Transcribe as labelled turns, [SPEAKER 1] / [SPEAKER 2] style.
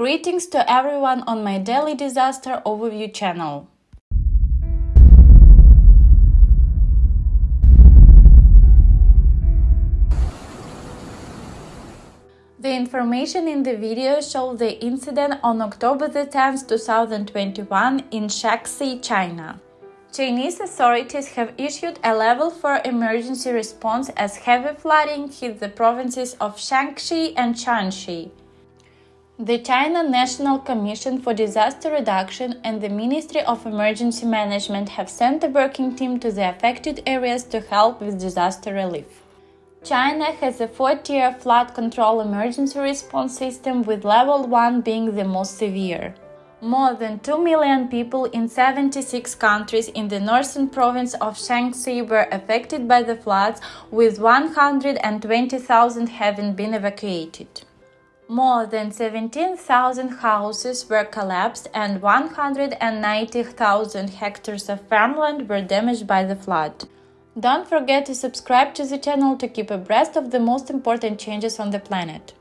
[SPEAKER 1] Greetings to everyone on my daily disaster overview channel. The information in the video shows the incident on October 10, 2021 in Shaanxi, China. Chinese authorities have issued a level 4 emergency response as heavy flooding hit the provinces of Shaanxi and Shanxi. The China National Commission for Disaster Reduction and the Ministry of Emergency Management have sent a working team to the affected areas to help with disaster relief. China has a four-tier flood control emergency response system with level 1 being the most severe. More than 2 million people in 76 countries in the northern province of Shanxi were affected by the floods, with 120,000 having been evacuated. More than 17,000 houses were collapsed and 190,000 hectares of farmland were damaged by the flood. Don't forget to subscribe to the channel to keep abreast of the most important changes on the planet.